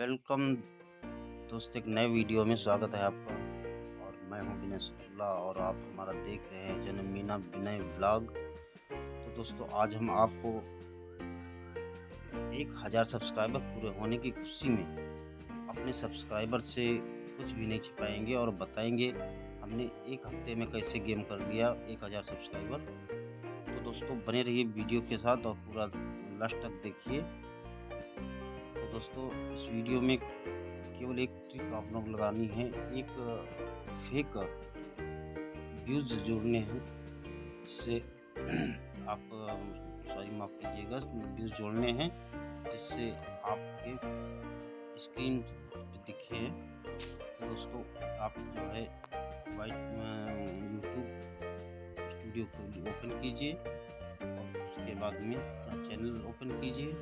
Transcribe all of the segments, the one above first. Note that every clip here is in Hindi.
वेलकम दोस्त, एक नए वीडियो में स्वागत है आपका। और मैं हूँ विनय शुक्ला और आप हमारा देख रहे हैं जन्म मीना विनय व्लॉग। तो दोस्तों, आज हम आपको एक हज़ार सब्सक्राइबर पूरे होने की खुशी में अपने सब्सक्राइबर से कुछ भी नहीं छिपाएँगे और बताएँगे हमने एक हफ़्ते में कैसे गेम कर लिया एक हज़ार सब्सक्राइबर। तो दोस्तों, बने रहिए वीडियो के साथ और पूरा लास्ट तक देखिए। दोस्तों, इस वीडियो में केवल एक ट्रिक आप लोग लगानी है। एक फेक व्यूज़ जोड़ने हैं। जिससे आप सॉरी माफ़ कीजिएगा व्यूज़ जोड़ने हैं, जिससे आपके स्क्रीन दिखे। तो दोस्तों, आप जो है वाइट यूट्यूब स्टूडियो को ओपन कीजिए और उसके बाद में चैनल ओपन कीजिए।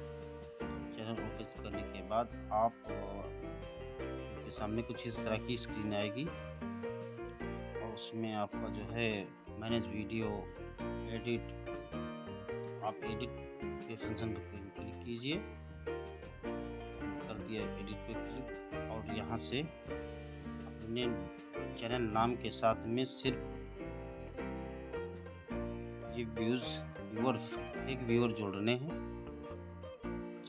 चैनल ओपन करने के बाद आप के सामने कुछ इस तरह की स्क्रीन आएगी। और उसमें आपका जो है मैनेज वीडियो एडिट आप एडिट के फ़ंक्शन पर क्लिक कीजिए। कर दिया एडिट पर क्लिक और यहाँ से अपने चैनल नाम के साथ में सिर्फ़ ये व्यूज़ व्यूअर एक व्यूअर जोड़ने हैं।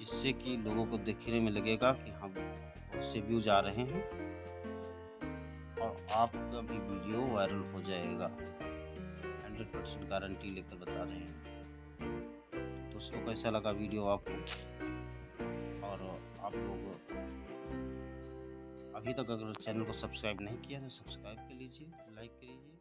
जिससे कि लोगों को देखने में लगेगा कि हम बहुत से व्यूज़ आ रहे हैं और आपका भी वीडियो वायरल हो जाएगा। हंड्रेड परसेंट गारंटी लेकर बता रहे हैं। दोस्तों, कैसा लगा वीडियो आपको? और आप लोग अभी तक अगर चैनल को सब्सक्राइब नहीं किया तो सब्सक्राइब कर लीजिए लाइक कर लीजिए